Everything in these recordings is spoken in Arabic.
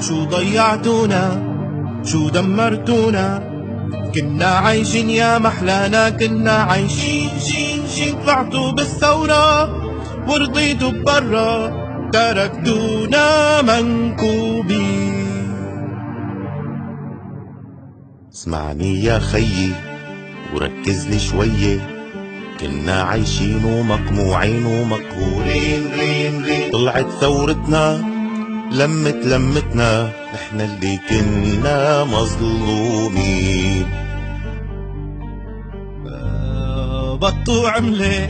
شو ضيعتونا؟ شو دمرتونا؟ كنا عايشين يا محلانا كنا عايشين شين شين. طلعتوا بالثورة ورضيتوا برا. تركتونا منكوبين اسمعني يا خيي وركز لي شوية. كنا عايشين ومقموعين ومقهورين. رين رين طلعت ثورتنا لمت لمتنا نحن اللي كنا مظلومين. بطوا عملة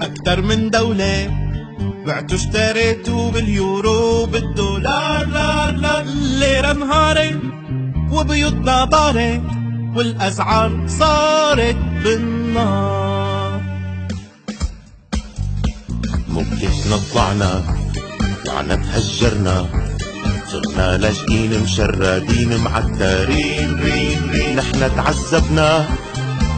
أكتر من دولة بعتوا اشتريتوا باليورو بالدولار. لا لا الليرة انهارت وبيوتنا طارت والأسعار صارت بالنار. موقفنا طلعنا طلعنا تهجرنا صرنا لاجئين مشردين معترين رين رين نحن تعذبنا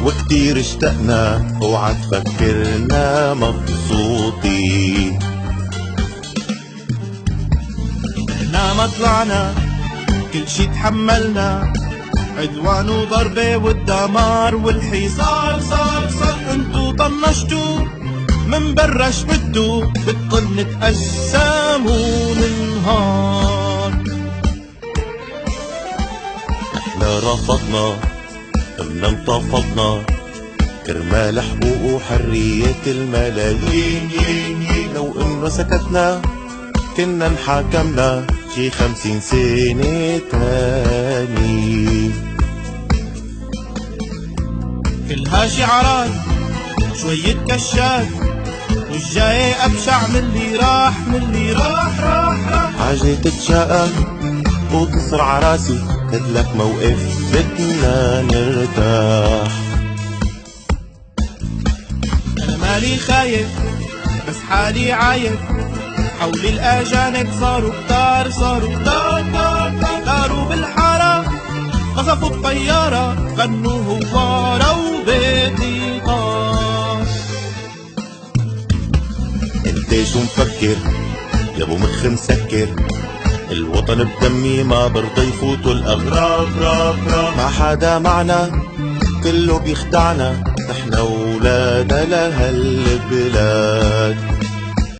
وكتير اشتقنا. اوعى تفكرنا مبسوطين. إحنا ما طلعنا كل شي تحملنا. عدوان وضربة والدمار والحصار. صار صار انتو طنشتوا. من برا شبدوا بدكن نتقسم وننهار إحنا رفضنا قمنا انتفضنا. كرمال حقوق وحرية الملايين. ين ين لو إنه سكتنا كنا انحاكمنا شي خمسين سنة تاني. كلها شعارات شوية كشات مش جاي أبشع من اللي راح من اللي راح راح راح. حاجة تتشائم وتصرع راسي كدلك موقف بدنا نرتاح. أنا مالي خايف بس حالي عايف. حولي الأجانب صاروا كتار صاروا كتار كتار كتار. بالحارة قصفوا الطيارة غنوا شو مفكر يا أبو مخ مسكر. الوطن بدمي ما برضى يفوتوا الأغراب. راب راب ما حدا معنا كله بيخدعنا. نحن ولاد لهالبلاد.